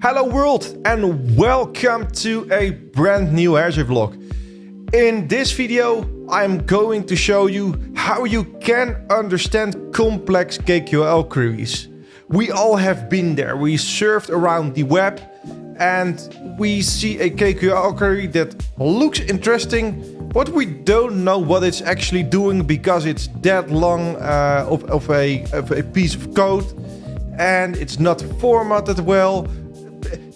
Hello world and welcome to a brand new Azure vlog. In this video I'm going to show you how you can understand complex KQL queries. We all have been there, we surfed around the web and we see a KQL query that looks interesting but we don't know what it's actually doing because it's that long uh, of, of, a, of a piece of code and it's not formatted well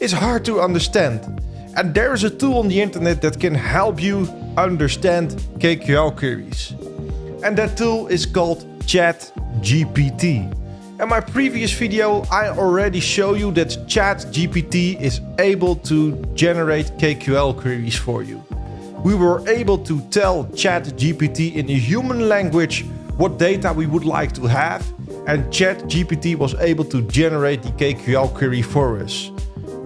it's hard to understand. And there is a tool on the internet that can help you understand KQL queries. And that tool is called ChatGPT. In my previous video, I already show you that ChatGPT is able to generate KQL queries for you. We were able to tell ChatGPT in a human language what data we would like to have and ChatGPT was able to generate the KQL query for us.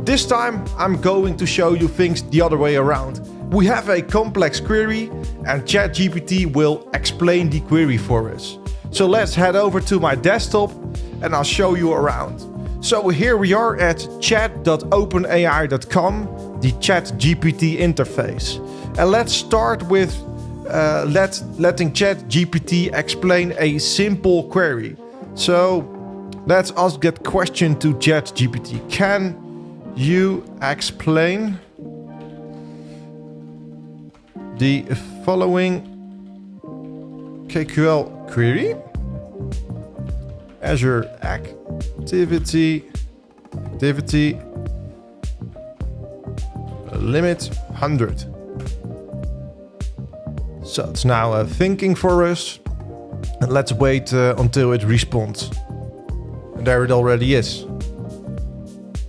This time I'm going to show you things the other way around. We have a complex query and ChatGPT will explain the query for us. So let's head over to my desktop and I'll show you around. So here we are at chat.openai.com, the ChatGPT interface. And let's start with uh, let, letting ChatGPT explain a simple query. So let's ask that question to ChatGPT. Can you explain the following KQL query. Azure activity, activity limit 100. So it's now uh, thinking for us. And let's wait uh, until it responds. And there it already is.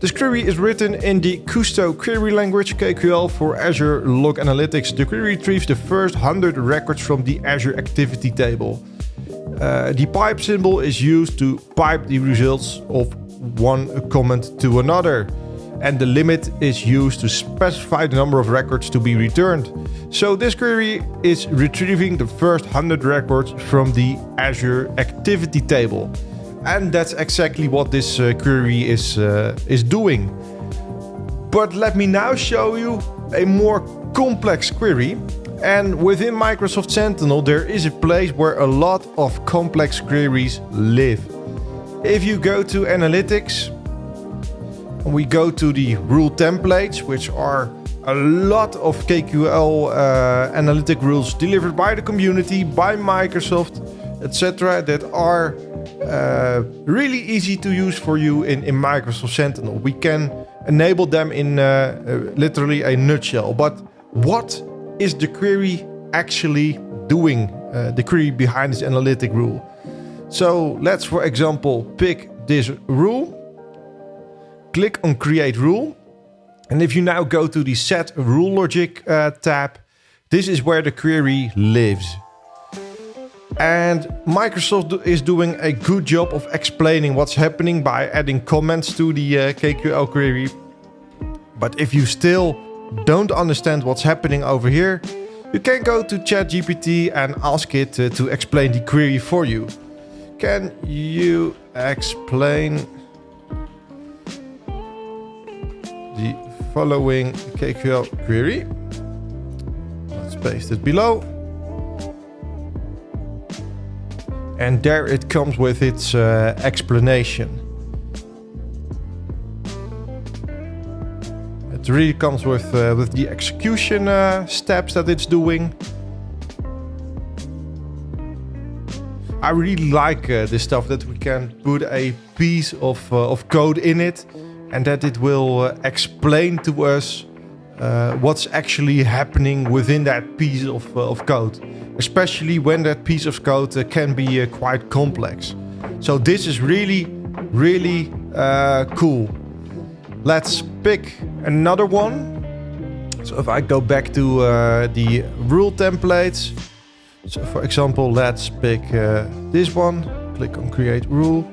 This query is written in the Kusto query language KQL for Azure Log Analytics. The query retrieves the first 100 records from the Azure activity table. Uh, the pipe symbol is used to pipe the results of one comment to another. And the limit is used to specify the number of records to be returned. So this query is retrieving the first 100 records from the Azure activity table. And that's exactly what this uh, query is, uh, is doing. But let me now show you a more complex query. And within Microsoft Sentinel, there is a place where a lot of complex queries live. If you go to Analytics, we go to the rule templates, which are a lot of KQL uh, analytic rules delivered by the community, by Microsoft, etc., that are uh, really easy to use for you in, in Microsoft Sentinel. We can enable them in uh, uh, literally a nutshell. But what is the query actually doing? Uh, the query behind this analytic rule. So let's, for example, pick this rule. Click on Create Rule. And if you now go to the Set Rule Logic uh, tab, this is where the query lives. And Microsoft is doing a good job of explaining what's happening by adding comments to the uh, KQL query. But if you still don't understand what's happening over here, you can go to ChatGPT and ask it uh, to explain the query for you. Can you explain the following KQL query? Let's paste it below. And there it comes with its uh, explanation. It really comes with, uh, with the execution uh, steps that it's doing. I really like uh, this stuff that we can put a piece of, uh, of code in it and that it will uh, explain to us what's actually happening within that piece of, of code especially when that piece of code uh, can be uh, quite complex. So this is really, really uh, cool. Let's pick another one. So if I go back to uh, the rule templates. So for example, let's pick uh, this one. Click on create rule.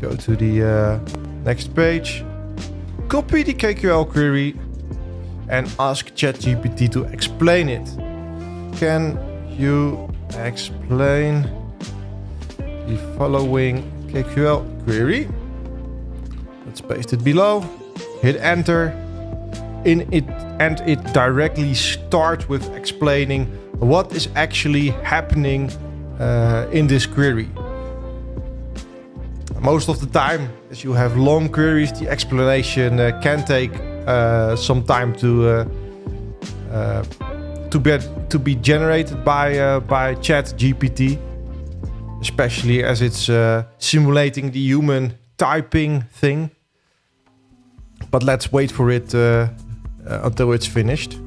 Go to the uh, next page. Copy the KQL query and ask ChatGPT to explain it can you explain the following KQL query. Let's paste it below. Hit enter. In it and it directly starts with explaining what is actually happening uh, in this query. Most of the time, as you have long queries, the explanation uh, can take uh, some time to uh, uh, to be to be generated by uh, by Chat GPT, especially as it's simulating the human typing thing. But let's wait for it until it's finished.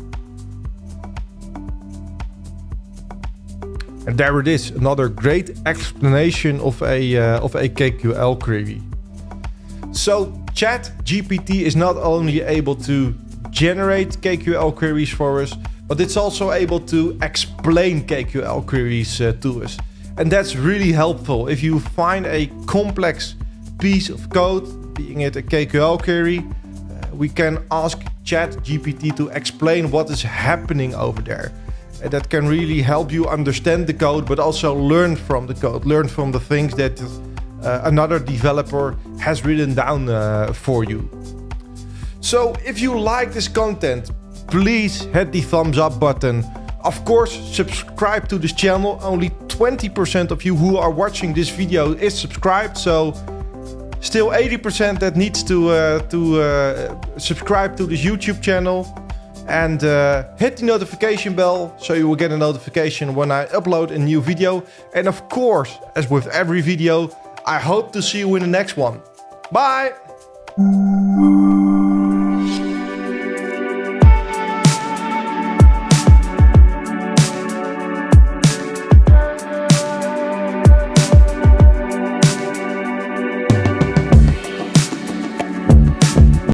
And there it is, another great explanation of a, uh, of a KQL query. So Chat GPT is not only able to generate KQL queries for us, but it's also able to explain KQL queries uh, to us. And that's really helpful. If you find a complex piece of code, being it a KQL query, uh, we can ask Chat GPT to explain what is happening over there that can really help you understand the code, but also learn from the code, learn from the things that uh, another developer has written down uh, for you. So if you like this content, please hit the thumbs up button. Of course, subscribe to this channel. Only 20% of you who are watching this video is subscribed. So still 80% that needs to, uh, to uh, subscribe to this YouTube channel and uh, hit the notification bell so you will get a notification when I upload a new video. And of course, as with every video, I hope to see you in the next one. Bye!